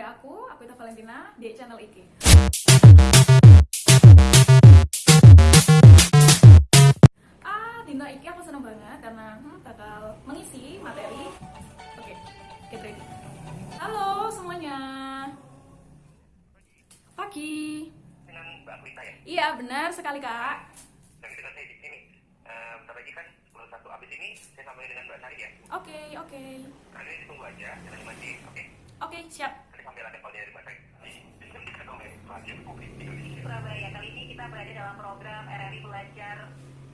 kayak aku, aku itu Valentina di channel Iki. Ah, Dino Iki aku seneng banget karena hmm, bakal mengisi materi. Oke, get ready. Halo semuanya. Pagi. dengan Mbak Prita ya. Iya benar sekali kak. Dan kita saya di sini. Eh, bentar lagi kan 11 abis ini saya sampai dengan Mbak Sari ya. Oke oke Nah, ini ditunggu aja, jangan masih oke. oke siap. Indonesia. Surabaya kali ini kita berada dalam program RRI Belajar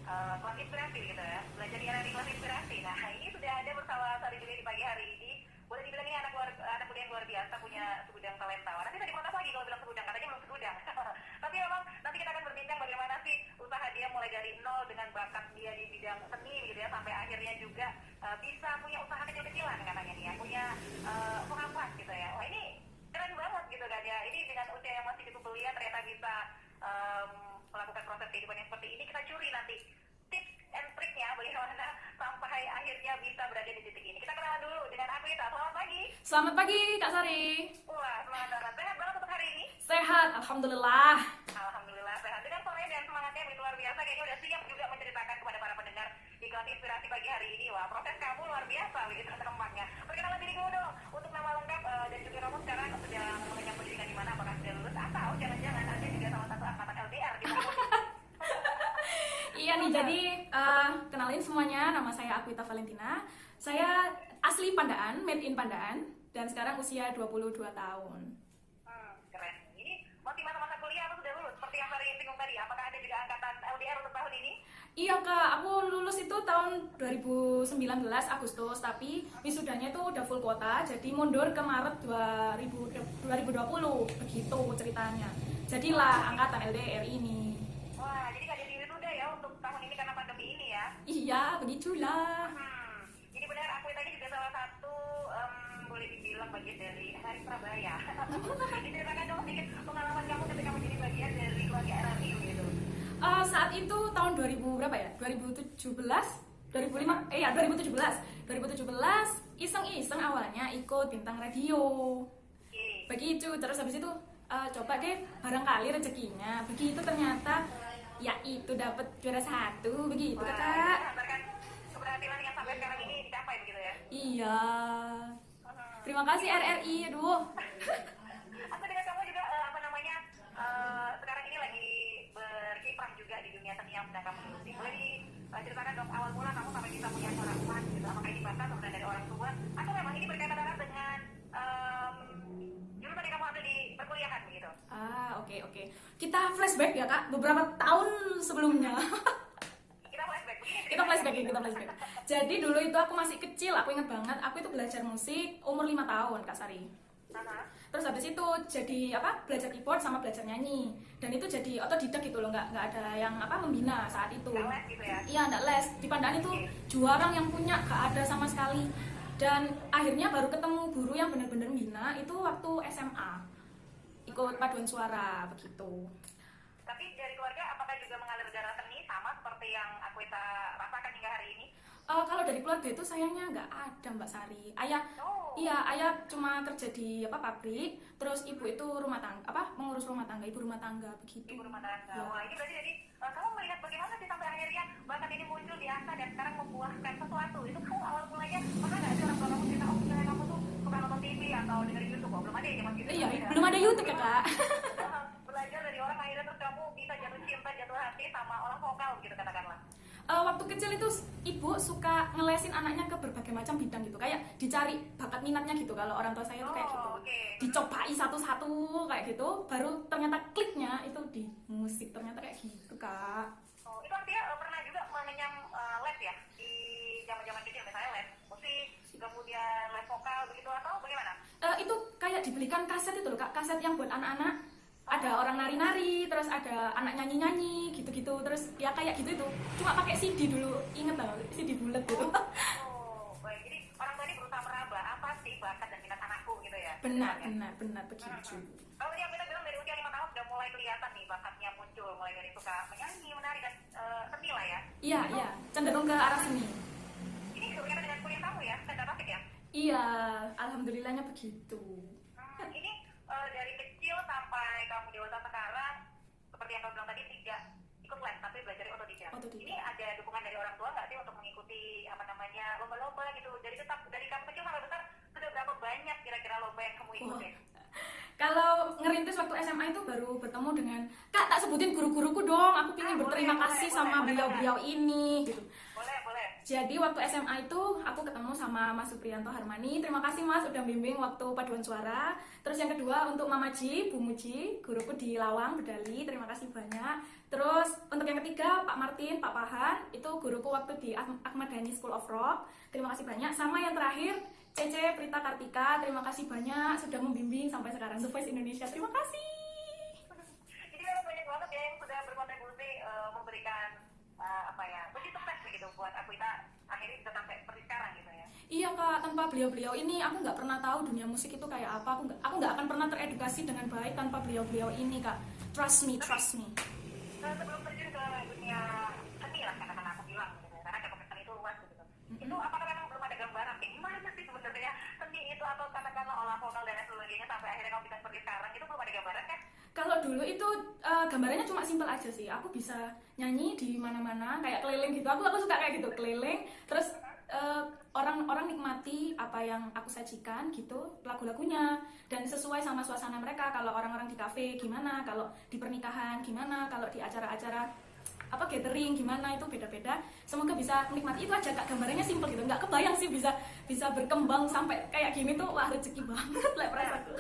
uh, Kelas Inspirasi gitu ya. Belajar di RRI Kelas Inspirasi. Nah ini sudah ada bersama Sari di pagi hari ini. Boleh dibilang ini anak, luar, anak luar biasa punya segudang talenta. Nanti tadi lagi kalau bilang segudang, katanya belum segudang. Tapi memang nanti kita akan berbincang bagaimana sih usaha dia mulai dari nol dengan bakat dia di bidang seni gitu ya Sampai akhirnya juga uh, bisa punya usaha kecil-kecilan katanya nih ya Punya uh, pengapas gitu ya Wah ini keren banget gitu kan ya ini dengan usia yang masih cukup belia ternyata bisa em, melakukan proses kehidupan yang seperti ini kita curi nanti. Tips and triknya bagaimana sampai akhirnya bisa berada di titik ini. Kita kenalan dulu dengan Akwita selamat pagi. Selamat pagi Kak Sari. wah semangat banget sehat banget untuk hari ini? Sehat, alhamdulillah. Alhamdulillah sehat. Dengan sore dan semangatnya begitu luar biasa kayaknya udah siap juga menceritakan kepada para pendengar di kelas inspirasi pagi hari ini. Wah proses kamu luar biasa begitu tampaknya perkenalan diri dulu dong untuk nama lengkap eh, dan juga kamu sekarang sedang mengenyam pendidikan di mana apakah sudah lulus atau jangan-jangan anda juga salah satu angkatan LDR di mana Iya nih, jadi eh, kenalin semuanya, nama saya Akwita Valentina. Saya asli Pandaan, made in Pandaan, dan sekarang usia 22 tahun. hmm, keren ini masih masa-masa kuliah atau sudah lulus seperti yang Sari singgung tadi apakah ada juga angkatan LDR untuk tahun ini Iya kak, aku lulus itu tahun 2019 Agustus, tapi wisudanya itu udah full kuota, jadi mundur ke Maret 2000 2020, begitu ceritanya. Jadilah angkatan LDR ini. wah jadi gak jadi wisuda ya untuk tahun ini karena pandemi ini ya Iya, begitulah. Hmm, jadi benar aku tadi juga salah satu em, boleh dibilang bagian dari Hari Surabaya. Diceritakan dong sedikit pengalaman kamu ketika menjadi bagian dari keluarga RRI gitu. Eh, saat itu tahun 2000 berapa ya? 2017 2005 eh ya 2017 2017 iseng-iseng awalnya ikut bintang radio begitu terus habis itu eh, coba deh barangkali rezekinya begitu ternyata ya itu dapat juara satu begitu Wah, kakak menggambarkan keberhasilan yang sampai sekarang ini dicapai begitu ya. iya terima kasih RRI aduh Aku dengan kamu juga eh, apa namanya eh, sekarang ini lagi berkiprah juga di dunia seni yang sedang kamu geluti. Boleh diceritakan dong awal mula kamu sampai bisa punya seorang emas gitu. Apakah ini atau dari orang tua atau memang ini berkaitan erat dengan em, jurusan yang kamu ambil di perkuliahan begitu? ah oke oke kita flashback ya kak beberapa tahun sebelumnya Kita flashback kita flashback ya, kita flashback. Jadi dulu itu aku masih kecil, aku inget banget, aku itu belajar musik umur 5 tahun Kak Sari. Terus habis itu jadi apa? Belajar keyboard sama belajar nyanyi. Dan itu jadi otodidak gitu loh, nggak nggak ada yang apa membina saat itu. Nggak les gitu ya? Iya, nggak les. Di Pandaan itu jarang yang punya, nggak ada sama sekali. Dan akhirnya baru ketemu guru yang benar-benar membina itu waktu SMA. Ikut paduan suara begitu. Tapi dari keluarga apakah juga mengalir darah seni sama seperti yang aku rasakan hingga hari ini? Eh, kalau dari keluarga itu sayangnya nggak ada Mbak Sari. Ayah Oh. Iya, ayah cuma kerja di apa pabrik, terus ibu itu rumah tangga, apa mengurus rumah tangga, ibu rumah tangga begitu. ibu rumah tangga. Ya. Wah ini berarti jadi eh, kamu melihat bagaimana sih sampai akhirnya bakat ini muncul di Asa dan sekarang membuahkan sesuatu. Itu kamu awal mulanya pernah nggak sih orang tua kamu cerita oh kamu tuh suka nonton TV atau dengerin YouTube? Oh belum ada ya zaman gitu. Iya, ya? belum ada YouTube ya kak. Belajar dari orang akhirnya terus kamu bisa jatuh cinta jatuh hati sama orang vokal gitu Eh, waktu kecil itu ibu suka ngelesin anaknya ke berbagai macam bidang gitu, kayak dicari bakat minatnya gitu. Kalau orang tua saya itu kayak gitu, Oh, oke. dicobai satu-satu kayak gitu, baru ternyata kliknya itu di musik ternyata kayak gitu kak. Oh, itu artinya eh, pernah juga mengenyam eh, les ya di zaman-zaman kecil misalnya les musik, kemudian les vokal begitu atau bagaimana? Eh, itu kayak dibelikan kaset itu loh kak, kaset yang buat anak-anak. Ada orang nari-nari, terus ada anak nyanyi-nyanyi, gitu-gitu. Terus ya kayak gitu itu. Cuma pakai CD dulu, inget lah, CD bulat gitu. Oh, baik. Jadi orang tua ini berusaha meraba apa sih bakat dan minat anakku gitu ya? benar, Misalnya. benar, benar begitu. Kalau dia kita bilang dari usia lima tahun sudah mulai kelihatan nih bakatnya muncul, mulai dari suka menyanyi, menari dan eh, seni lah ya. Iya, iya, cenderung ke arah seni. Ini berkaitan dengan kuliah kamu ya, saya dapat ya? Iya, alhamdulillahnya begitu. Hmm, Hmm, ini eh, dari kecil sampai dewasa sekarang, seperti yang kamu bilang tadi tidak ikut les tapi belajar otodidak. Otodidak. Ini ada dukungan dari orang tua nggak sih untuk mengikuti apa namanya lomba-lomba gitu? Jadi tetap dari kamu kecil sampai besar sudah berapa banyak kira-kira lomba yang kamu ikutin? Kalau ngerintis waktu SMA itu baru bertemu dengan Kak tak sebutin guru-guruku dong. Aku Ah, ingin boleh, berterima boleh, kasih boleh, sama beliau-beliau ini gitu. Boleh, boleh. Jadi waktu SMA itu aku ketemu sama Mas Supriyanto Harmani. Terima kasih Mas udah bimbing waktu paduan suara. Terus yang kedua untuk Mama Ji, Bu Muji, guruku di Lawang Bedali. Terima kasih banyak. Terus untuk yang ketiga Pak Martin, Pak Pahan, itu guruku waktu di Ah- Ahmad Dhani School of Rock. Terima kasih banyak. Sama yang terakhir Cece Prita Kartika. Terima kasih banyak sudah membimbing sampai sekarang The Voice Indonesia. Terima kasih. Jadi memang banyak banget ya yang sudah berkontribusi eh, memberikan eh, apa ya, begitu buat Akuita akhirnya bisa sampai seperti sekarang gitu ya. Iya kak, tanpa beliau-beliau ini aku nggak pernah tahu dunia musik itu kayak apa. Aku nggak, aku nggak akan pernah teredukasi dengan baik tanpa beliau-beliau ini kak. Trust me, trust me. Nah, sebelum terjun ke dunia seni lah katakan aku bilang gitu ya, karena cakupan seni itu luas gitu. Itu apakah memang belum ada gambaran kayak gimana sih sebenarnya seni itu atau katakanlah olah vokal dan lain sebagainya sampai akhirnya kamu bisa seperti sekarang itu belum ada gambaran kan? Kalau dulu itu eh, gambarannya cuma simpel aja sih. Aku bisa nyanyi di mana-mana, kayak keliling gitu. Aku aku suka kayak gitu keliling. Terus eh, orang-orang nikmati apa yang aku sajikan gitu lagu-lagunya. Dan sesuai sama suasana mereka. Kalau orang-orang di kafe gimana, kalau di pernikahan gimana, kalau di acara-acara apa gathering gimana? Itu beda-beda. Semoga bisa menikmati. Itu aja kak. Gambarannya simpel gitu. Nggak kebayang sih bisa bisa berkembang sampai kayak gini tuh wah rezeki banget lah perasaanku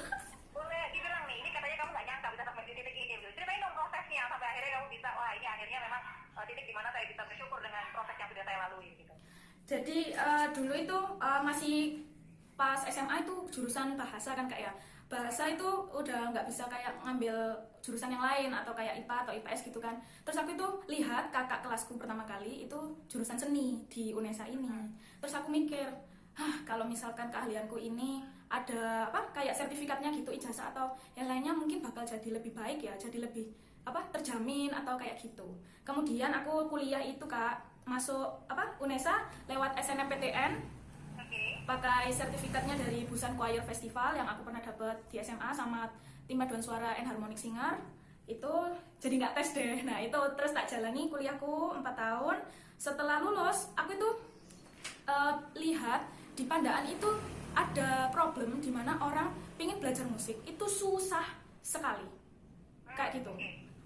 Boleh dibilang nih, ini katanya kamu nggak nyangka bisa sampai di titik ini gitu. Ceritain dong prosesnya sampai akhirnya kamu bisa, wah ini akhirnya memang eh, titik di mana saya bisa bersyukur dengan proses yang sudah saya lalui gitu. Jadi eh, dulu itu eh, masih pas SMA itu jurusan bahasa kan kak ya. Bahasa itu udah nggak bisa kayak ngambil jurusan yang lain atau kayak IPA atau IPS gitu kan. Terus aku itu lihat kakak kelasku pertama kali itu jurusan seni di UNESA ini. Terus aku mikir, hah kalau misalkan keahlianku ini ada apa kayak sertifikatnya gitu ijazah atau yang lainnya mungkin bakal jadi lebih baik ya, jadi lebih apa terjamin atau kayak gitu. Kemudian aku kuliah itu kak masuk apa UNESA lewat SNMPTN pakai sertifikatnya dari Busan Choir Festival yang aku pernah dapat di SMA sama tim paduan suara and harmonic singer. Itu jadi nggak tes deh. Nah itu terus tak jalani kuliahku 4 tahun. Setelah lulus aku itu eh, lihat di Pandaan itu ada problem di mana orang pingin belajar musik. Itu susah sekali. Kayak gitu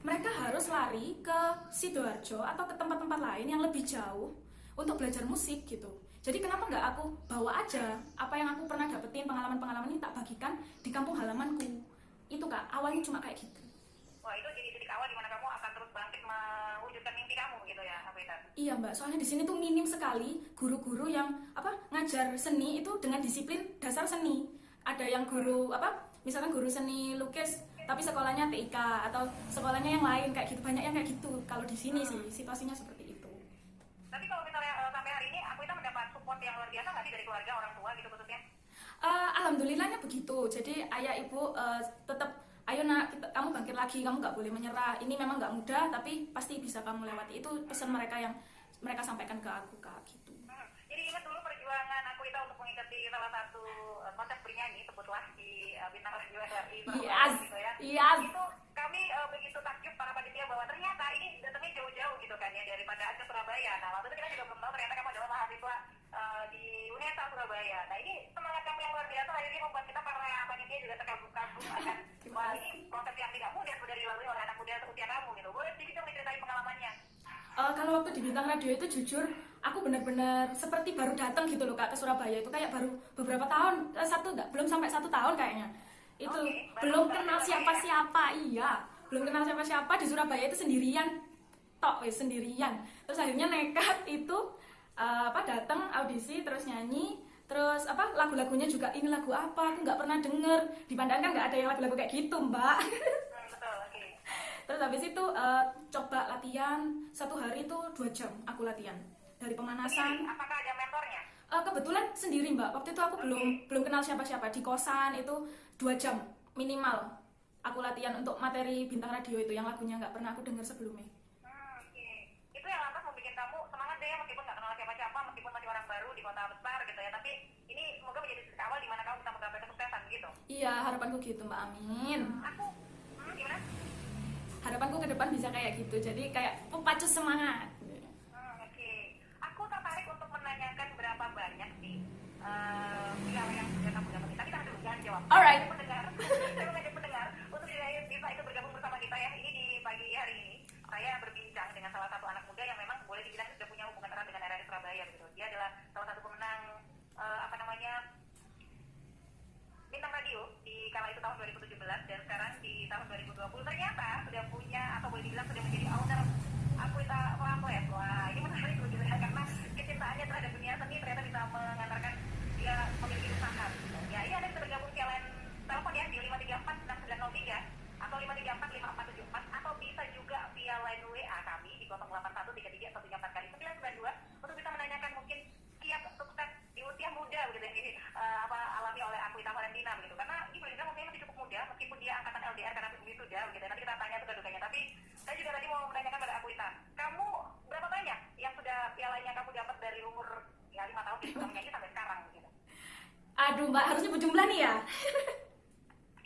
mereka harus lari ke sidoarjo atau ke tempat-tempat lain yang lebih jauh untuk belajar musik gitu. Jadi kenapa nggak aku bawa aja apa yang aku pernah dapetin pengalaman-pengalaman ini tak bagikan di kampung halamanku? Itu kak. Awalnya cuma kayak gitu. Wah itu jadi titik awal di mana kamu akan terus bangkit mewujudkan mimpi kamu gitu ya? Iya mbak, soalnya di sini tuh minim sekali guru-guru yang apa ngajar seni itu dengan disiplin dasar seni. Ada yang guru apa, misalkan guru seni lukis, tapi sekolahnya TIK atau sekolahnya yang lain kayak gitu banyak yang kayak gitu. Kalau di sini sih situasinya seperti itu. Tapi kalau misalnya eh, sampai hari ini aku itu mendapat support yang luar biasa nggak sih dari keluarga orang tua gitu khususnya? Eh, alhamdulillahnya begitu. Jadi ayah ibu eh, tetap ayo nak kita- kamu bangkit lagi, kamu nggak boleh menyerah. Ini memang nggak mudah, tapi pasti bisa kamu lewati. Itu pesan mereka yang mereka sampaikan ke aku kak gitu. Hmm. Jadi ingat untuk mengikuti salah satu eh, kontes bernyanyi sebutlah di eh, bintang radio RRI Yes, gitu ya. yes. Itu kami eh, begitu takjub para panitia bahwa ternyata ini datangnya jauh-jauh gitu kan ya daripada ke Surabaya. Nah waktu itu kita juga belum tahu ternyata kamu adalah mahasiswa eh, di UNESA Surabaya. Nah ini semangat kamu yang luar biasa akhirnya membuat kita para panitia juga terkagum-kagum akan wah ini proses yang tidak mudah sudah dilalui oleh anak muda seusia kamu gitu. Boleh sedikit dong diceritain pengalamannya. Eh, kalau waktu di bintang radio itu jujur aku benar-benar seperti baru datang gitu loh kak ke Surabaya. Itu kayak baru beberapa tahun eh, satu enggak belum sampai satu tahun kayaknya. Itu baru belum kenal Surabaya. siapa-siapa iya. Belum kenal siapa-siapa di Surabaya itu sendirian. Tok wes sendirian. Terus akhirnya nekat itu eh, apa datang audisi terus nyanyi terus apa lagu-lagunya juga ini lagu apa? Aku nggak pernah denger. Di Pandan kan nggak ada yang lagu-lagu kayak gitu mbak. Terus habis itu eh, coba latihan satu hari itu dua jam aku latihan dari Sendiri, pemanasan. apakah ada mentornya? Eh, kebetulan sendiri mbak. Waktu itu aku belum belum kenal siapa-siapa di kosan itu dua jam minimal. Aku latihan untuk materi bintang radio itu yang lagunya nggak pernah aku dengar sebelumnya. Hmm, oke. Itu yang lantas membuat kamu semangat deh meskipun nggak kenal siapa-siapa, meskipun masih orang baru di kota besar gitu ya. Tapi ini semoga menjadi titik awal di mana kamu bisa menggapai kesuksesan gitu. Iya, harapanku gitu Mbak Amin. Aku, hmm, gimana? Harapanku ke depan bisa kayak gitu. Jadi kayak pemacu semangat. Hmm, oke. Aku tertarik untuk menanyakan berapa banyak sih eh, piala yang sudah kamu dapetin. Tapi tahan dulu, jangan jawab. Alright. Saya pendengar, saya mengajak pendengar untuk tidak bisa ikut bergabung bersama kita ya. Ini di pagi hari ini saya berbincang dengan salah satu anak muda yang memang boleh dibilang sudah punya hubungan erat dengan RRI Surabaya gitu. Dia adalah salah satu pemenang eh, apa namanya bintang radio di kala itu tahun 2017 dan sekarang di tahun 2020 ternyata sudah punya atau boleh dibilang sudah menjadi owner Akuita Flamboyant. Wah ini menarik begitu ya karena kecintaannya terhadap dunia seni ternyata bisa mengantarkan dia memiliki usaha. Ya ini ada bisa bergabung kalian telepon ya di 5346903 atau 5345474 atau bisa juga via line WA kami di 08133134 kali 992 untuk bisa menanyakan mungkin kiat sukses di usia muda yang ini eh, apa alami oleh Akuita Valentina begitu. Karena ini boleh dibilang usianya masih cukup muda meskipun dia angkatan LDR karena wisuda begitu. Nanti kita tanya suka dukanya. Tapi saya juga tadi mau menanyakan pada Akuita kamu berapa banyak yang sudah pialanya kamu dapat dari umur ya lima tahun menyanyi sampai sekarang gitu? Aduh Mbak, harus nyebut jumlah nih ya.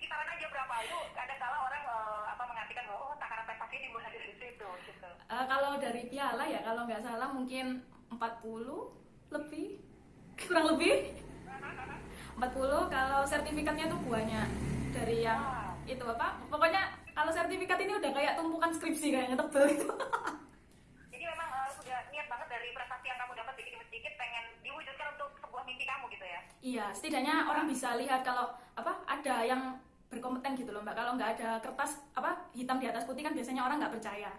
kisaran aja berapa itu kadang kala orang eh, apa mengartikan bahwa oh takaran prestasi dimulai dari situ Eh, kalau dari piala ya, kalau nggak salah mungkin 40 lebih. Kurang lebih. 40 kalau sertifikatnya tuh banyak dari yang itu apa pokoknya kalau sertifikat ini udah kayak tumpukan skripsi kayaknya tebel itu jadi memang eh, sudah niat banget dari prestasi yang kamu dapat dikit demi sedikit pengen diwujudkan untuk sebuah mimpi kamu gitu ya iya setidaknya orang bisa lihat kalau apa ada yang berkompeten gitu loh mbak kalau nggak ada kertas apa hitam di atas putih kan biasanya orang nggak percaya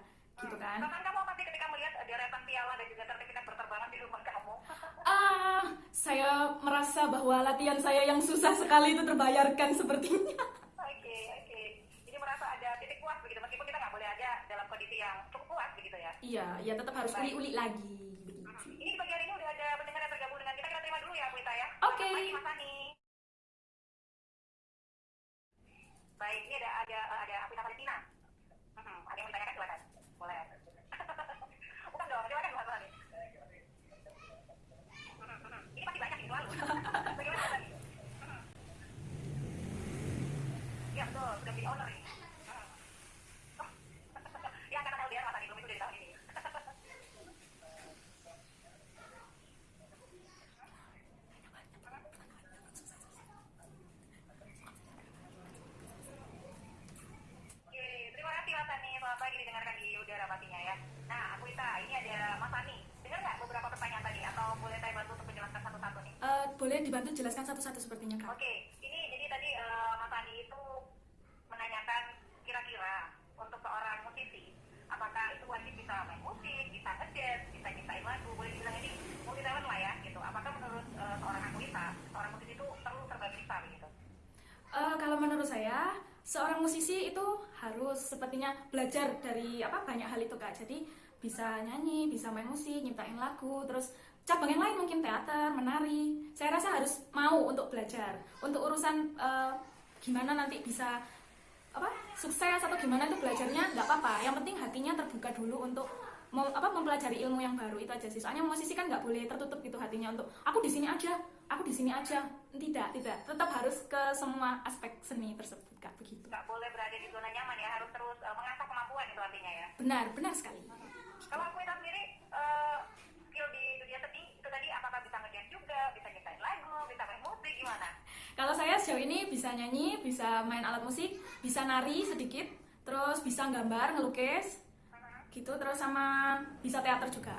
gitu kan Bahkan kamu apa sih ketika melihat eh, deretan piala dan juga sertifikat berterbangan di rumah kamu? ah saya merasa bahwa latihan saya yang susah sekali itu terbayarkan sepertinya Oke, oke. Jadi merasa ada titik puas begitu, meskipun kita nggak boleh aja dalam kondisi yang cukup puas begitu ya. iya ya tetap harus uli-uli lagi begitu Ini di pagi hari ini udah ada pendengar yang tergabung dengan kita, kita terima dulu ya Bu Ita ya. Oke. Selamat pagi Mas Ani. Baik, ini ada ada ada Apita Valentina. Hmm, ada yang mau ditanyakan silakan. Boleh. Bukan dong, silakan Mas Ani. Hmm, hmm. Ini pasti banyak nih selalu. Bagaimana Mas Ani? Hmm. Ya betul, sudah menjadi owner ini. Hmm. Oh. Ya angkatan LDR Mas Ani belum itu dari tahun ini. Oke, terima kasih Mas Ani. Selamat pagi didengarkan di udara pastinya ya. Nah, aku Ita, ini ada Mas Ani. Dengar nggak beberapa pertanyaan tadi? Atau boleh saya bantu untuk menjelaskan satu-satu nih? Eh, boleh dibantu jelaskan satu-satu sepertinya kak Oke, ini jadi tadi eh, Mas Ani itu menanyakan kira-kira untuk seorang musisi, apakah itu wajib bisa main musik, bisa ngedance, bisa nyiptain lagu, boleh dibilang ini multi talent lah ya gitu. Apakah menurut eh, seorang aku Ita, seorang musisi itu perlu serba bisa begitu? Eh, kalau menurut saya seorang musisi itu harus sepertinya belajar dari apa banyak hal itu kak. Jadi bisa nyanyi bisa main musik nyiptain lagu terus cabang yang lain mungkin teater menari. Saya rasa harus mau untuk belajar. Untuk urusan eh, gimana nanti bisa apa sukses atau gimana itu belajarnya nggak apa-apa. Yang penting hatinya terbuka dulu untuk mem- apa mempelajari ilmu yang baru itu aja sih. Soalnya musisi kan nggak boleh tertutup gitu hatinya untuk aku di sini aja aku di sini aja. Tidak tidak. Tetap harus ke semua aspek seni tersebut kak. Begitu. Nggak boleh berada di zona nyaman ya, harus terus eh, mengasah kemampuan itu artinya ya. benar benar sekali. Kalau aku sendiri, eh, skill di dunia seni itu tadi apakah bisa ngedance juga, bisa nyiptain lagu, bisa main musik, gimana? kalau saya sejauh ini bisa nyanyi bisa main alat musik bisa nari sedikit terus bisa gambar ngelukis gitu. Terus sama bisa teater juga.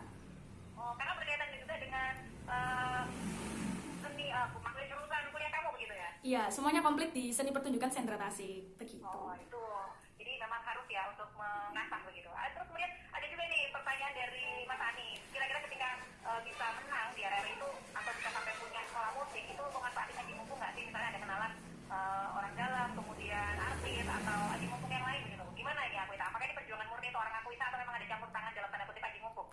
Oh, karena berkaitan juga dengan eh, iya semuanya komplit di seni pertunjukan Sendra Tasik begitu Oh, itu. Jadi memang harus ya untuk mengasah begitu. Ah, terus kemudian ada juga nih pertanyaan dari Mas Ani. Kira-kira ketika eh, bisa menang di RRI itu atau bisa sampai punya sekolah musik itu memanfaatin aji mumpung nggak sih? Misalnya ada kenalan eh, orang dalam, kemudian artis atau aji mumpung yang lain gitu. Gimana ini aku Apakah ini perjuangan murni seorang aku atau memang ada campur tangan dalam tanda kutip aji mumpung?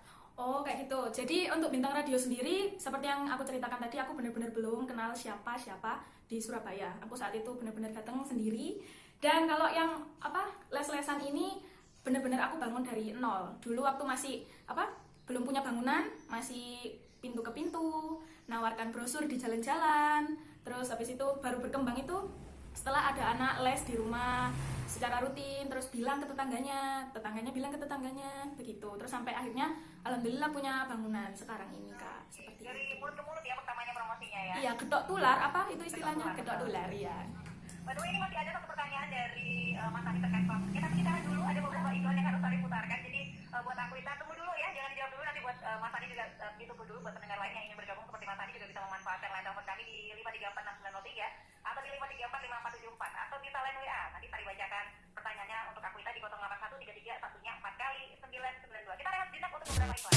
Gitu. Jadi untuk bintang radio sendiri, seperti yang aku ceritakan tadi, aku benar-benar belum kenal siapa siapa di Surabaya. Aku saat itu benar-benar datang sendiri. Dan kalau yang apa les-lesan ini benar-benar aku bangun dari nol. Dulu waktu masih apa belum punya bangunan, masih pintu ke pintu, nawarkan brosur di jalan-jalan. Terus habis itu baru berkembang itu setelah anak-anak les di rumah secara rutin terus bilang ke tetangganya tetangganya bilang ke tetangganya begitu. Terus sampai akhirnya alhamdulillah punya bangunan sekarang ini kak. Seperti Dari itu. mulut ke mulut ya pertamanya promosinya ya. iya gedok tular apa itu istilahnya? gedok tular ya By the way, ini masih ada satu pertanyaan dari uh, Mas Adi terkait konfliknya, tapi kita dulu ada beberapa iklan yang harus Adi putarkan. Jadi uh, buat aku kita tunggu dulu ya, jangan dijawab dulu nanti buat uh, Mas Adi juga uh, ditunggu dulu buat pendengar lain yang ingin bergabung. Seperti Mas Adi juga bisa memanfaatkan line telepon kami di 5346903 atau di 5345474 atau bisa line WA. Nanti Sari bacakan pertanyaannya untuk aku di 081331 satunya 4 kali 992. Kita rehat jenak untuk beberapa iklan.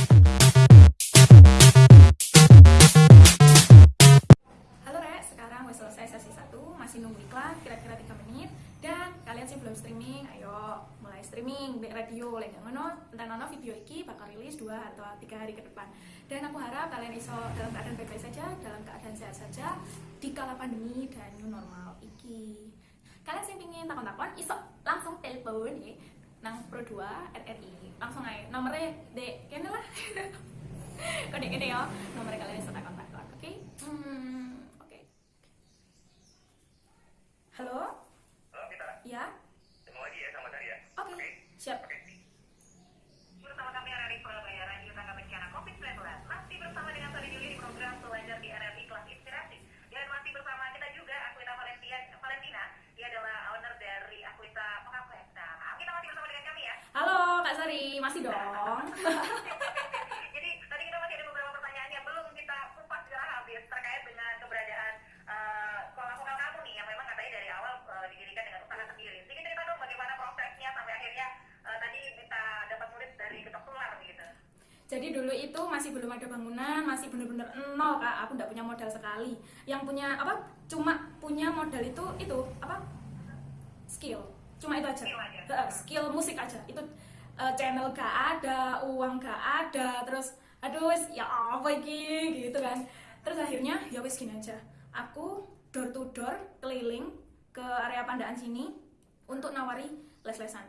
Halo Rek, sekarang wes selesai sesi 1 Masih nunggu iklan, kira-kira 3 menit Dan kalian sih belum streaming, ayo mulai streaming Bek radio, lek ngono Entah nono video iki bakal rilis 2 atau 3 hari ke depan Dan aku harap kalian iso dalam keadaan baik-baik saja Dalam keadaan sehat saja Di kala pandemi dan new normal iki Kalian sih pingin takon-takon, iso langsung telepon ya Nang Pro 2 RRI Langsung aja, nomornya dek, kene lah Kode-kode ya, nomornya kalian iso takon-takon, oke? Hmm, oke. Halo? Halo, kita Ya? ketemu lagi ya sama saya. Oke, siap. Oke. Bersama kami RRI Surabaya Radio Tangga Bencana COVID-19 Masih bersama dengan Sari Juli di program Belajar di RRI Kelas Inspirasi Dan masih bersama kita juga Akuita Valentina, Valentina Dia adalah owner dari Akuita Mengaplet Nah, kita masih bersama dengan kami ya Halo, Kak Sari, masih dong. Jadi tadi kita masih ada beberapa pertanyaan yang belum kita kupas secara habis Terkait dengan keberadaan eh, sekolah vokal kamu nih Yang memang katanya dari awal eh, didirikan dengan usaha sendiri Sedikit cerita dong bagaimana prosesnya sampai akhirnya eh, Tadi minta dapat murid dari ketok tular gitu Jadi dulu itu masih belum ada bangunan, masih bener-bener nol kak. Aku nggak punya modal sekali. Yang punya apa? Cuma punya modal itu itu apa? Skill. Cuma itu aja. Skill aja. Skill musik aja. Itu eh, channel gak ada, uang gak ada, terus aduh ya apa iki gitu kan. Terus akhirnya ya wes gini aja. Aku door to door keliling ke area pandaan sini untuk nawari les-lesan.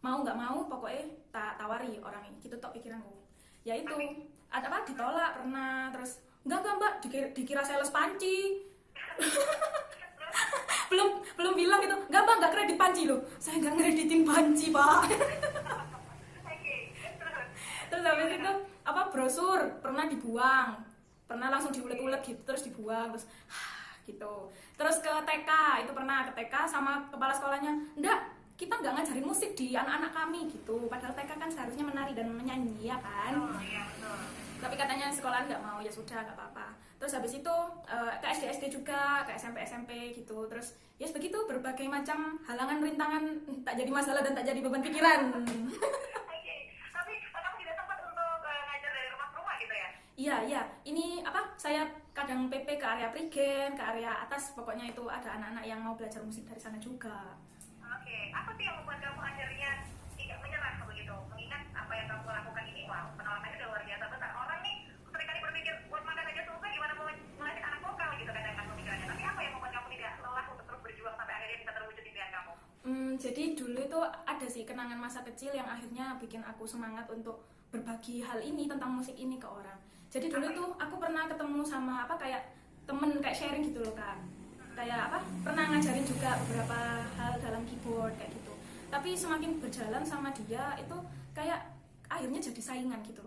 Mau nggak mau pokoknya tak tawari orang ini. Gitu tok pikiranku. Ya itu. Ada apa ditolak pernah terus enggak enggak mbak dikira, dikira sales panci. Belum belum bilang gitu enggak mbak enggak kredit panci loh. Saya enggak kreditin panci pak. Terus habis itu apa brosur. Pernah dibuang. Pernah langsung diulet-ulet gitu terus dibuang terus gitu. Terus ke TK itu pernah ke TK sama kepala sekolahnya enggak kita nggak ngajarin musik di anak-anak kami gitu. Padahal TK kan seharusnya menari dan menyanyi ya kan? Oh iya betul. tapi katanya sekolah nggak mau ya sudah nggak apa-apa. Terus habis itu eh, ke SD SD juga ke SMP SMP gitu. Terus ya begitu berbagai macam halangan rintangan tak jadi masalah dan tak jadi beban pikiran. Oke, tapi kamu tidak sempat untuk eh, ngajar dari rumah ke rumah gitu ya? iya iya. Ini apa saya kadang PP ke area Prigen ke area atas pokoknya itu ada anak-anak yang mau belajar musik dari sana juga Oke, apa sih yang membuat kamu akhirnya tidak menyerah begitu? Mengingat apa yang kamu lakukan ini, wow, penolakannya udah luar biasa besar. Orang nih sering kali berpikir buat makan aja susah, gimana mau melatih anak vokal gitu kadang-kadang pemikirannya. Tapi apa yang membuat kamu tidak lelah untuk terus berjuang sampai akhirnya bisa terwujud impian kamu? Hmm, jadi dulu itu ada sih kenangan masa kecil yang akhirnya bikin aku semangat untuk berbagi hal ini tentang musik ini ke orang. Jadi dulu tuh aku pernah ketemu sama apa kayak temen kayak sharing gitu loh kak. Kayak apa? Pernah ngajarin juga beberapa hal dalam keyboard kayak gitu. Tapi semakin berjalan sama dia itu kayak akhirnya jadi saingan gitu.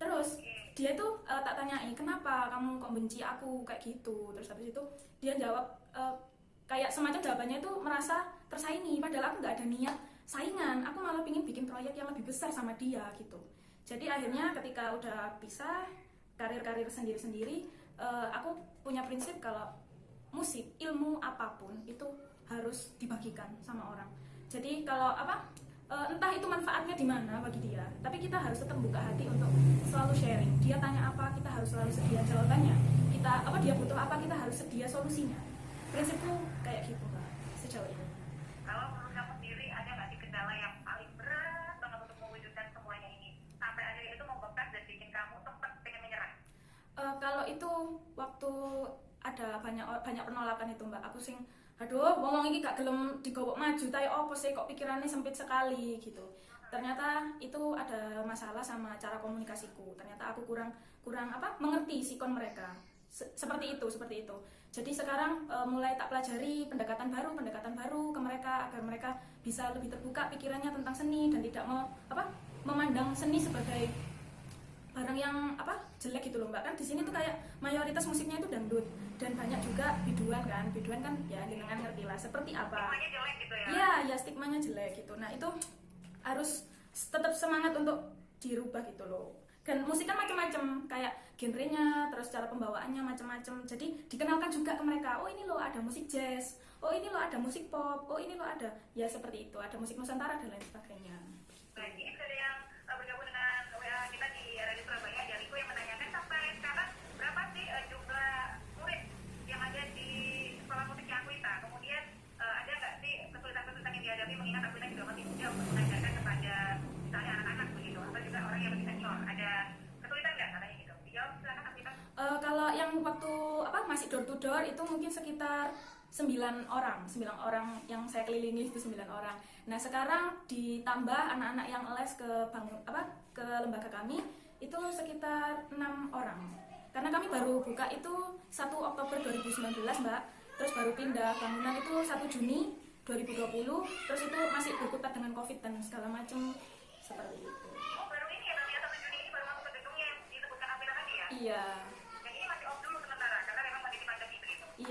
Terus dia tuh eh, tak tanyai kenapa kamu kok benci aku kayak gitu. Terus habis itu dia jawab eh, kayak semacam jawabannya itu merasa tersaingi padahal aku nggak ada niat saingan aku malah pingin bikin proyek yang lebih besar sama dia gitu jadi akhirnya ketika udah pisah karir-karir sendiri-sendiri eh, aku punya prinsip kalau musik ilmu apa pun itu harus dibagikan sama orang. Jadi kalau apa eh, entah itu manfaatnya di mana bagi dia tapi kita harus tetap buka hati untuk selalu sharing. Dia tanya apa kita harus selalu sedia jawabannya. Kita apa dia butuh apa kita harus sedia solusinya. Prinsipku kayak gitu mbak sejauh ini. Kalau menurut kamu sendiri ada nggak sih kendala yang paling berat banget untuk mewujudkan semuanya ini? Sampai akhirnya itu membekas dan bikin kamu sempat pengen menyerah? Eh, kalau itu waktu ada banyak banyak penolakan itu mbak. Aku sing aduh ngomong ini gak gelem digowok maju tapi opo sih? Kok pikirannya sempit sekali gitu. Ternyata itu ada masalah sama cara komunikasiku. Ternyata aku kurang kurang apa mengerti sikon mereka. Se- seperti itu seperti itu. Jadi sekarang e, mulai tak pelajari pendekatan baru, pendekatan baru ke mereka agar mereka bisa lebih terbuka pikirannya tentang seni dan tidak mau apa memandang seni sebagai barang yang apa jelek gitu loh mbak kan di sini tuh kayak mayoritas musiknya itu dangdut dan banyak juga biduan kan biduan kan ya dengan ngerti lah seperti apa Semuanya jelek gitu ya. Iya, ya stigmanya jelek gitu. Nah itu harus tetap semangat untuk dirubah gitu loh. Dan musik kan macam-macam, kayak genrenya, terus cara pembawaannya macam-macam. Jadi dikenalkan juga ke mereka. Oh ini loh ada musik jazz. Oh ini loh ada musik pop. Oh ini loh ada ya seperti itu. Ada musik nusantara dan lain sebagainya. Baik, ini sudah ada yang uh, bergabung dengan WA kita di Radio Surabaya, ada Riko yang menanyakan sampai sekarang berapa sih uh, jumlah murid yang ada di sekolah musiknya Akuita? Kemudian uh, ada nggak sih kesulitan-kesulitan yang dihadapi mengingat Akuita juga masih muda untuk mengajarkan kepada misalnya anak-anak begitu, atau juga orang yang lebih senior? Ada kesulitan nggak katanya gitu? Dijawab silakan Akuita. Eh, kalau yang waktu apa masih door to door itu mungkin sekitar 9 orang, 9 orang yang saya kelilingi itu 9 orang. Nah, sekarang ditambah anak-anak yang les ke bangun apa ke lembaga kami itu sekitar 6 orang. Karena kami baru buka itu 1 Oktober 2019, Mbak. Terus baru pindah bangunan itu 1 Juni 2020. Terus itu masih berkutat dengan Covid dan segala macam seperti itu. Oh baru ini ya, ya satu Juni ini baru masuk ke gedungnya yang disebutkan tadi ya? Iya. Yang ini masih off dulu sementara, karena memang kondisi pandemi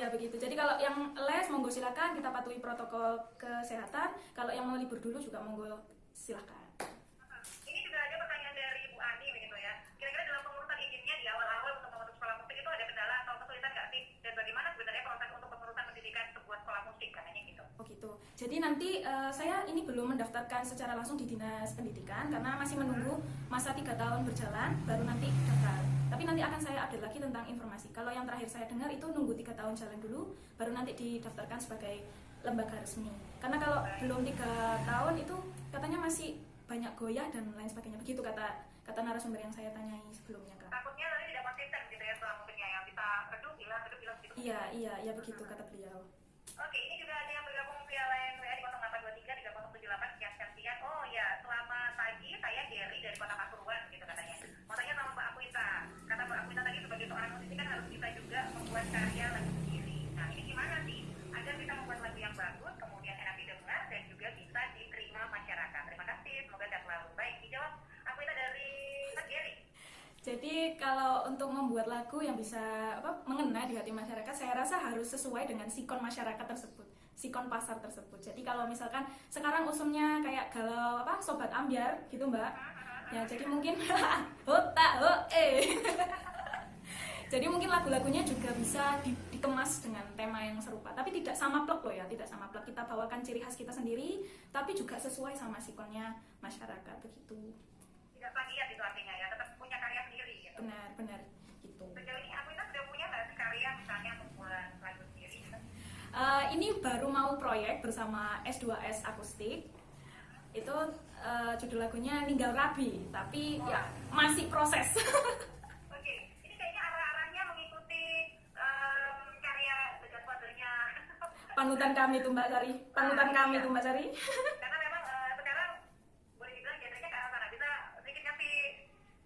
Iya begitu. Jadi kalau yang les monggo silakan kita patuhi protokol kesehatan. Kalau yang mau libur dulu juga monggo silakan. Ini juga ada pertanyaan dari Bu Ani begitu ya. Kira-kira dalam pengurusan izinnya di awal-awal untuk membentuk sekolah musik itu ada kendala atau kesulitan nggak sih? Dan bagaimana sebenarnya proses untuk pengurusan pendidikan sebuah sekolah musik katanya gitu? Oh gitu. Jadi nanti eh, saya ini belum mendaftarkan secara langsung di dinas pendidikan karena masih menunggu masa tiga tahun berjalan baru nanti daftar. Tapi nanti akan saya update lagi tentang informasi. Kalau yang terakhir saya dengar itu nunggu tiga tahun jalan dulu baru nanti didaftarkan sebagai lembaga resmi. Karena kalau belum tiga tahun itu katanya masih banyak goyah dan lain sebagainya. Begitu kata kata narasumber yang saya tanyai sebelumnya kak. Takutnya nanti tidak konsisten gitu ya sekolah musiknya yang bisa redup hilang, redup hilang gitu. Iya iya iya begitu kata beliau. Oke, ini juga ada yang bergabung via line WA di 0823 3078 sekian sekian sekian. Oh ya, selamat pagi, saya Gary dari Kota Pasuruan gitu katanya. Mau tanya sama Mbak Akuita. Kata Mbak Akuita tadi sebagai seorang musisi kan harus bisa juga membuat karya lagu sendiri. Nah, ini gimana sih agar bisa membuat lagu yang bagus, kemudian enak didengar dan juga bisa diterima masyarakat. Terima kasih, semoga sehat selalu. Baik, dijawab Akuita dari Mas Gary. Jadi kalau untuk membuat lagu yang bisa apa, mengena di hati masyarakat, saya rasa harus sesuai dengan sikon masyarakat tersebut, sikon pasar tersebut. Jadi kalau misalkan sekarang usumnya kayak galau apa sobat ambiar gitu mbak, ya jadi mungkin hota ho eh. Jadi mungkin lagu-lagunya juga bisa di- dikemas dengan tema yang serupa, tapi tidak sama plek loh ya, tidak sama plek. Kita bawakan ciri khas kita sendiri, tapi juga sesuai sama sikonnya masyarakat begitu. Tidak plagiat itu artinya ya, tetap gitu. Benar-benar gitu. Sejauh ini Akuita sudah punya nggak karya misalnya membuat lagu sendiri? Eh, ini baru mau proyek bersama S2S Akustik. Itu eh, judul lagunya Ninggal Rabi, tapi ya masih proses. Oke, ini kayaknya arah-arahnya mengikuti em, karya. Panutan kami tuh Mbak Sari. Panutan kami tuh Mbak Sari. Karena memang eh, sekarang boleh dibilang genrenya ke arah sana. Bisa sedikit kasih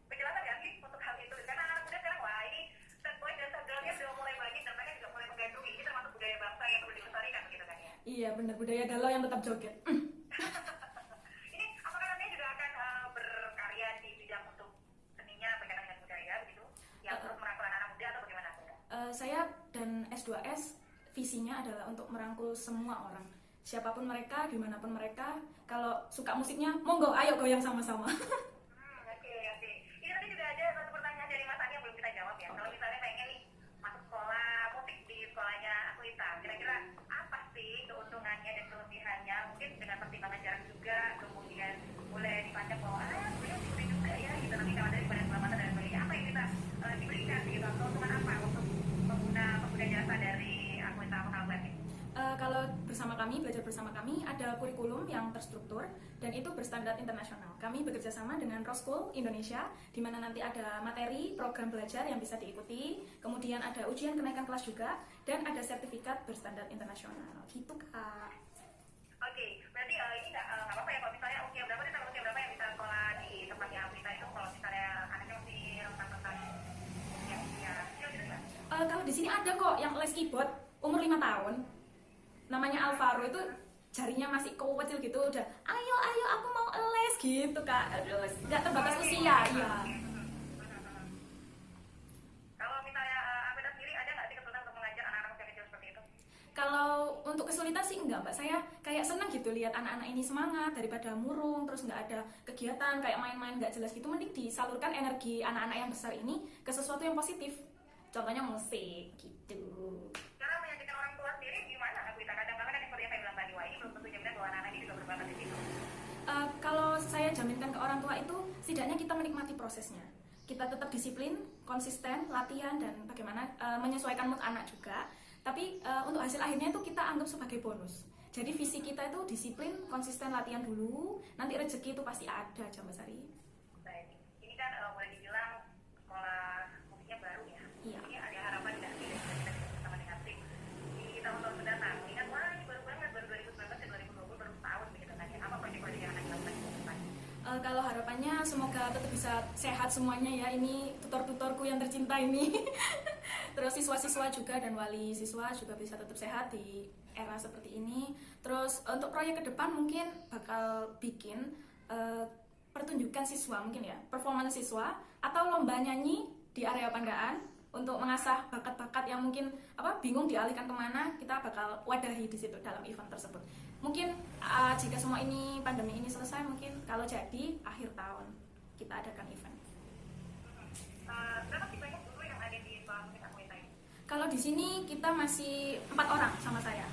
penjelasan ya sih untuk hal itu. Karena anak muda sekarang wah ini sad boy dan sad girlnya sudah mulai banyak dan mereka juga mulai menggandrungi. Ini termasuk budaya bangsa yang perlu dilestarikan gitu kan ya. Iya benar budaya galau yang tetap joget. Ini apakah nantinya juga akan eh, berkarya di bidang untuk seninya berkaitan dengan budaya begitu? Yang Eh, terus merangkul anak muda atau bagaimana? Eh, saya dan S2S visinya adalah untuk merangkul semua orang. Siapa pun mereka, di mana pun mereka, kalau suka musiknya, monggo ayo goyang sama-sama. Hmm, oke, oke. Ini tadi juga ada satu pertanyaan dari Mas Ani yang belum kita jawab ya. Kalau misalnya pengen nih masuk sekolah musik di sekolahnya Akuita, kira-kira apa sih keuntungannya dan kelebihannya? Mungkin dengan pertimbangan jarak juga, kemudian boleh dipandang bahwa ah sebenarnya musik juga ya, gitu nanti kalau dari pada keselamatan dan sebagainya. Apa yang kita eh, Keuntungan apa untuk pengguna pengguna jasa dari ini? Eh, kalau bersama kami, belajar bersama kami, ada kurikulum yang terstruktur dan itu berstandar internasional. Kami bekerja sama dengan Roskul Indonesia, di mana nanti ada materi, program belajar yang bisa diikuti, kemudian ada ujian kenaikan kelas juga, dan ada sertifikat berstandar internasional. Gitu kak. Oke, berarti eh, ini nggak nggak apa-apa ya kalau misalnya usia berapa nih kalau usia berapa yang bisa sekolah di tempatnya Afrika itu kalau misalnya anaknya masih rentang-rentang ya usia kecil gitu nggak? Eh, kalau di sini ada kok yang les keyboard umur lima tahun. Namanya Alvaro itu jarinya masih kecil gitu udah ayo ayo aku mau les gitu kak. Nggak terbatas usia iya. Kalau misalnya uh, Amanda sendiri ada nggak sih kesulitan untuk mengajar anak-anak usia kecil seperti itu? kalau untuk kesulitan sih enggak mbak. Saya kayak senang gitu lihat anak-anak ini semangat daripada murung terus nggak ada kegiatan kayak main-main nggak jelas gitu. Mending disalurkan energi anak-anak yang besar ini ke sesuatu yang positif contohnya musik gitu. Cara menyajikan orang tua sendiri gimana? Aku kita kadang-kadang kan yang seperti yang saya bilang tadi, wah ini belum tentu jaminan bahwa anak-anak ini juga berbakat di situ. Uh, kalau saya jaminkan ke orang tua itu setidaknya kita menikmati prosesnya. Kita tetap disiplin konsisten latihan dan bagaimana uh, menyesuaikan mood anak juga. Tapi uh, untuk hasil akhirnya itu kita anggap sebagai bonus. Jadi visi kita itu disiplin konsisten latihan dulu. Nanti rezeki itu pasti ada aja Mbak Sari Baik, ini kan uh, boleh dibilang sekolah musiknya baru ya. Iya. Ini ada harapan nggak sih dari kita bersama dengan tim di tahun-tahun mendatang? Ini kan wah ini baru banget, baru 2019 dan 2020 baru setahun begitu kan ya. Apa proyek-proyek yang akan dilakukan ke depan? Uh, kalau harapannya semoga tetap bisa sehat semuanya ya. Ini tutor-tutorku yang tercinta ini. Terus siswa-siswa juga dan wali siswa juga bisa tetap sehat di era seperti ini. Terus untuk proyek ke depan mungkin bakal bikin uh, pertunjukan siswa mungkin ya performance siswa atau lomba nyanyi di area Pandaan untuk mengasah bakat-bakat yang mungkin apa bingung dialihkan ke mana kita bakal wadahi di situ dalam event tersebut mungkin uh, jika semua ini pandemi ini selesai mungkin kalau jadi akhir tahun kita adakan event. Uh, berapa sih banyak guru yang ada di kalau di sini kita masih empat orang sama saya.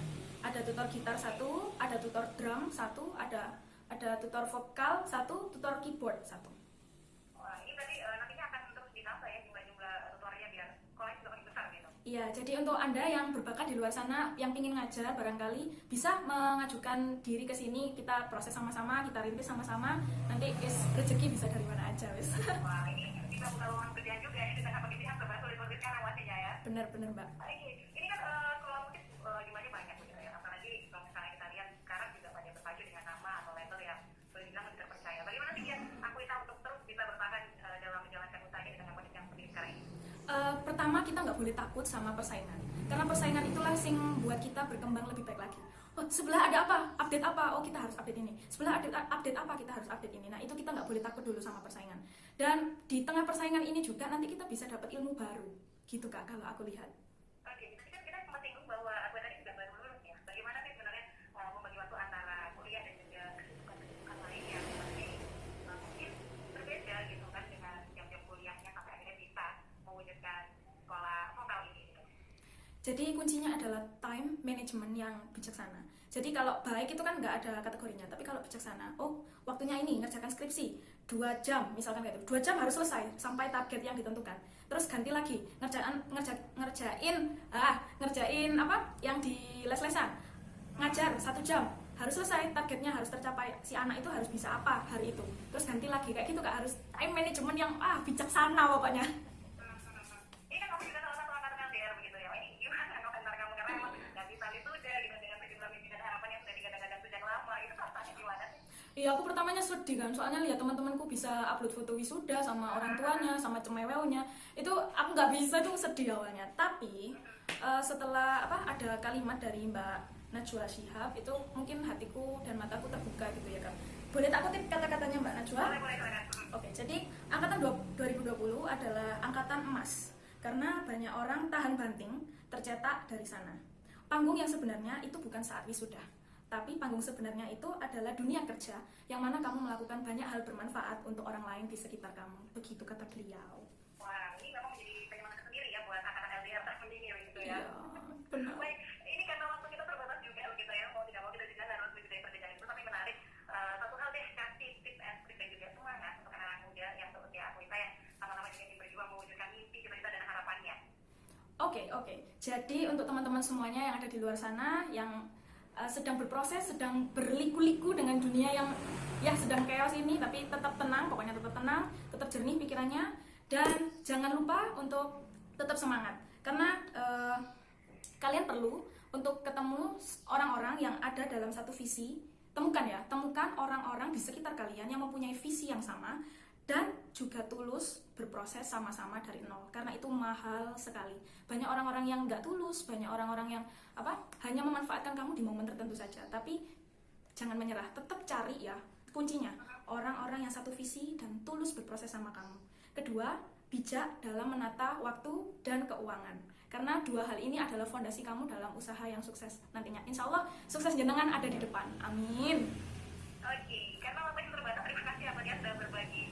Ada tutor gitar satu ada tutor drum satu ada ada tutor vokal satu tutor keyboard satu Wah, ini berarti uh, nantinya akan terus ditambah ya jumlah-jumlah tutornya biar sekolahnya juga makin besar gitu. Iya, jadi untuk Anda yang berbakat di luar sana, yang ingin ngajar barangkali bisa mengajukan diri ke sini, kita proses sama-sama, kita rintis sama-sama, nanti is, rezeki bisa dari mana aja, wis. Wah, ini bisa buka lowongan pekerjaan juga ya di tengah pandemi yang serba sulit-sulit pastinya ya. Bener-bener, Mbak. Oke, ini kan uh, sekolah musik uh, jumlahnya banyak begitu ya. Apalagi kalau misalnya kita lihat sekarang juga banyak berpacu dengan nama atau label yang boleh dibilang lebih terpercaya. Bagaimana sih ya aku kita untuk terus bisa bertahan uh, dalam menjalankan usahanya di tengah kondisi yang seperti sekarang ini? Eh, pertama kita nggak boleh takut sama persaingan, karena persaingan itulah yang buat kita berkembang lebih baik lagi. Oh, sebelah ada apa? Update apa? Oh, kita harus update ini. Sebelah update, update apa? Kita harus update ini. Nah, itu kita nggak boleh takut dulu sama persaingan. Dan di tengah persaingan ini juga nanti kita bisa dapat ilmu baru. Gitu, Kak, kalau aku lihat. Oke, tadi kan kita sempat singgung bahwa aku tadi juga baru lulus ya. Bagaimana sih sebenarnya uh, membagi waktu antara kuliah dan juga kesibukan-kesibukan lain yang masih uh, mungkin berbeda gitu kan dengan jam-jam kuliahnya sampai akhirnya bisa mewujudkan sekolah vokal ini gitu. Jadi kuncinya adalah time management yang bijaksana. Jadi kalau baik itu kan nggak ada kategorinya, tapi kalau bijaksana, oh waktunya ini ngerjakan skripsi dua jam misalkan gitu, dua jam harus selesai sampai target yang ditentukan. Terus ganti lagi ngerjain ngerja, ngerjain ah ngerjain apa yang di les-lesan. Ngajar satu jam harus selesai targetnya harus tercapai. Si anak itu harus bisa apa hari itu. Terus ganti lagi kayak gitu kak. Harus time management yang ah bijaksana pokoknya Ini kan kamu juga salah satu angkatan LDR begitu ya. Ini gimana komentar kamu karena emang nggak bisa wisuda gitu dengan sejumlah mimpi dan harapan yang sudah digadang-gadang sejak lama. Itu perasaannya gimana sih? Iya aku pertamanya sedih kan. Soalnya lihat teman-temanku bisa upload foto wisuda sama orang tuanya sama cemewelnya itu aku nggak bisa tuh sedih awalnya. Tapi eh, setelah apa ada kalimat dari Mbak Najwa Shihab itu mungkin hatiku dan mataku terbuka gitu ya kan boleh tak kutip kata-katanya Mbak Najwa? Boleh, boleh. Oke, jadi angkatan dua- 2020 adalah angkatan emas. Karena banyak orang tahan banting tercetak dari sana. Panggung yang sebenarnya itu bukan saat wisuda, tapi panggung sebenarnya itu adalah dunia kerja yang mana kamu melakukan banyak hal bermanfaat untuk orang lain di sekitar kamu. Begitu kata beliau. Wah, ini memang menjadi penyemangat tersendiri ya buat anak-anak LDR tahun ini begitu ya. Iya, benar. Baik, ini karena waktu kita terbatas juga begitu ya. Mau tidak mau kita juga harus dari perbedaan itu. Tapi menarik, Eh, satu hal deh kasih tips and trik dan juga semangat untuk anak-anak muda yang seperti aku kita yang sama-sama juga berjuang mewujudkan mimpi, cita-cita dan harapannya. Oke, oke. Jadi untuk teman-teman semuanya yang ada di luar sana yang uh, sedang berproses, sedang berliku-liku dengan dunia yang ya sedang chaos ini, tapi tetap tenang, pokoknya tetap tenang, tetap jernih pikirannya, dan jangan lupa untuk tetap semangat, karena uh, kalian perlu untuk ketemu orang-orang yang ada dalam satu visi. Temukan ya, temukan orang-orang di sekitar kalian yang mempunyai visi yang sama dan juga tulus berproses sama-sama dari nol. Karena itu mahal sekali. Banyak orang-orang yang nggak tulus banyak orang-orang yang apa hanya memanfaatkan kamu di momen tertentu saja. Tapi jangan menyerah tetap cari ya kuncinya. Orang-orang yang satu visi dan tulus berproses sama kamu. Kedua bijak dalam menata waktu dan keuangan. Karena dua hal ini adalah fondasi kamu dalam usaha yang sukses nantinya. Insya Allah sukses jenengan ada di depan. Amin. Oke, karena waktu yang terbatas, terima kasih ya Mbak Dia sudah berbagi